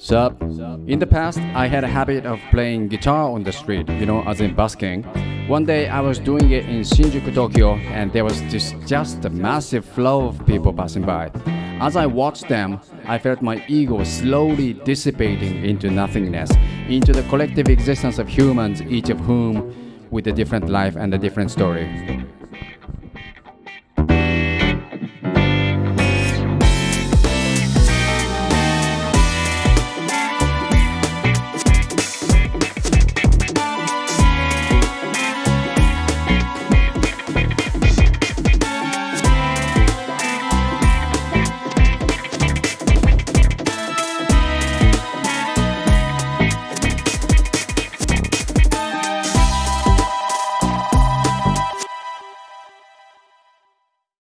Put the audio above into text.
Sup? In the past, I had a habit of playing guitar on the street, you know, as in busking. One day I was doing it in Shinjuku, Tokyo, and there was this just a massive flow of people passing by. As I watched them, I felt my ego slowly dissipating into nothingness, into the collective existence of humans, each of whom with a different life and a different story.